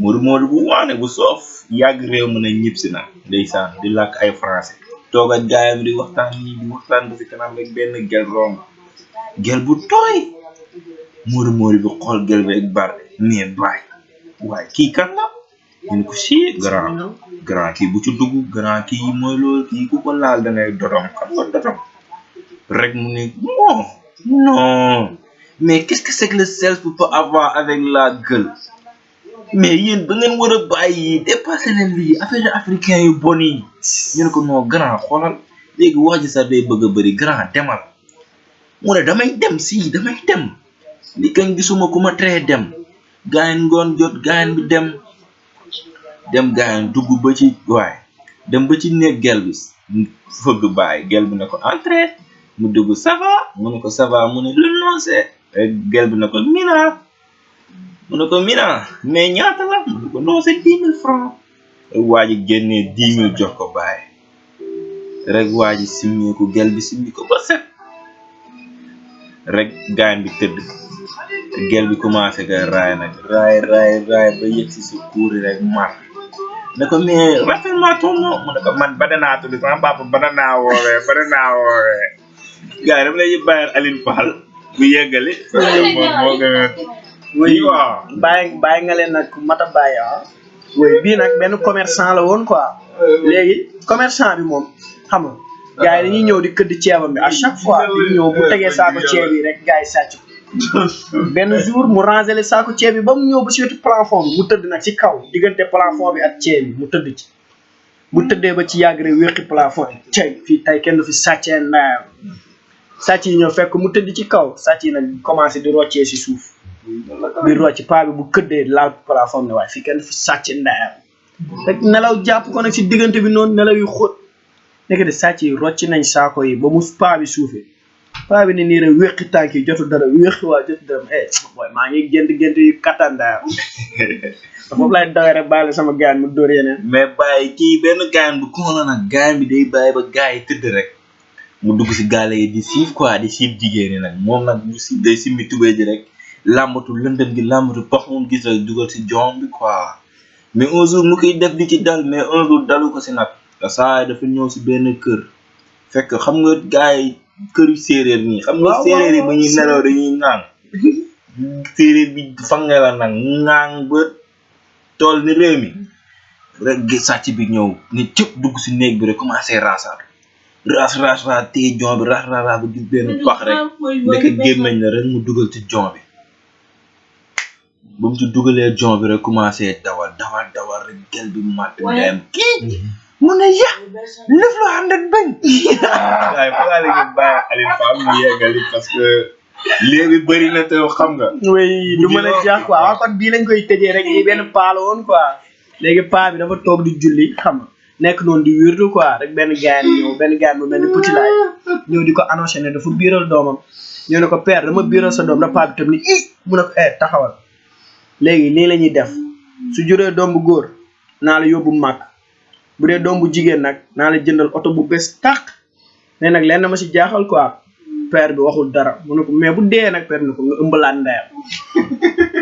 Moodu Moodu bu waane bu soof yàgg réew mu ne ñibbsi na ndeysaan di làkk ay français toog ak gaayam di waxtaan nii di waxtaan ba si kanam rek benn gel romb gel bu tooy Moodu Moodu bi xool gel bi ak bar mais baay waaye kii kan la ñu ne ko si grand grand kii bu ci dugg grand kii mooy loolu kii ku ko laal da ngay dotom xam nga dotom rek mu ne non non mais qu'est-ce que c'est que le self peut avoir avec la gueule mais yéen da ngeen war a bàyyi dépassé leen lii affaire africain yu bon yi ñu ne ko non grand xoolal léegi wax ji sax day bëgg a bëri grand demal mu ne damay dem si damay dem li kañ gisuma ku ma teree dem gaayen ngoon jot gaayen bi dem dem gaayan dugg ba ci waay dem ba ci néeg gel bi fëgg baay gel bi ne ko entré mu dugg ça va mu ne ko ça va mu ne lu noncé gel bi ne ko mina mu ne ko mina mais ñaata la mu ne ko non c'est dix mille francs waa ji génnee dix mille jox ko baay rek waa ji simmeeku gel bi simmi ko ba set rek gaañ bi tëdd gel bi commencé koy raay nag raay raay raay ba yëg si sa kuuri rek mar ne ko mais rafet maa tonno mu ne ko man ba danaa tudd sama papa ba danaa woowee ba danaa woowee gars yi dama lay bàyyal Aline Fall mu yeggali moom moo gën a oui waaw bàyyi bàyyi nga leen nag mata bàyyi ah oui bii nag benn commerçant la woon quoi léegi commerçant bi moom xam nga gars yi dañuy ñëw di këdd ceebam bi à chaque fois di ñëw bu tegee saako ceeb yi rek gars yi sàcc ko benn jour mu rangé le saako ceeb bi ba mu ñëw ba si wetu plafond bi mu tëdd nag ci kaw diggante plafond bi ak ceeb bi mu tëdd ci bu tëddee ba ci yàgg rek wéqi plafond yi cay fii tey kenn du fi sàccee ndayam sàcc yi ñoo fekk mu tëdd ci kaw sàcc yi nag commencé di roccee si suuf di rocc paa bi bu këddee laal plafond ne waaye fii kenn du fi sàccee ndayam rek nelaw jàpp ko nag si diggante bi noonu nelaw yu xóot nekk de sàcc yi rocci nañ saako yi ba mu paa bi suufee paa bi ne nii rek wéqi tànk yi jotu dara wéqi waa jotu dara eh booy maa ngi gént gént yu kattan daal te foofu laay dawee rek baale sama gaan mu dóor yeneen mais bàyyi kii benn gaan bu kon la nag gaan bi day bàyyi ba gaa yi tëdd rek mu dugg si gaale yi di siif quoi di siif jigéen ñi nag moom nag mu si day simmi tubéy ji rek làmbatu lëndëm gi làmbatu pax moom gis rek dugal si joom bi quoi mais un jour mu koy def di ci dal mais un jour dalu ko si nag te saa yi dafa ñëw si benn kër fekk xam nga gars yi këru séeréer nii xam nga Waaw, séeréer yi waaw, bu ñuy séeréer. nelaw dañuy ŋaang séeréer bi fange la nag ŋaang ba tool ni réew mi rek gi sàcc bi ñëw ne cëpp dugg si néeg bi rek commencé raasaat raas raas raas téye jon bi raas raas raas ba gis benn pax rek ndeke gémmañ la rek mu dugal ci jon bi ba mu ci dugalee jon bi rek commencé dawal dawal dawal rek gel bi màtt Waaye- ndeyam kii mu ne ya lëf lu ànd ak bañ waaye fa laa leen di bàyyi Alioune Fall mu yeggali parce que léegi bëri na te xam nga. oui du mën a jeex quoi waaw kon bii lañ koy tëjee rek lii benn paa la woon quoi léegi paa bi dafa toog di julli xam nga nekk noonu di wirdu quoi rek benn gaay ñëw benn gaay bu mel ni petit laay ñëw di ko annoncé ne dafa biiral doomam ñu ne ko père dama biiral sa doom da paa bi tam ni i mu ne ko eh taxawal léegi nii la ñuy def su juree doom bu góor naa la yóbbu màkk bu dee doom bu jigéen nag naa la jëndal oto bu bees tàq mais nag lenn ma si jaaxal quoi père bi waxul dara mu ne ko mais bu dee nag père bi ne ko nga ëmbalaat ndeyam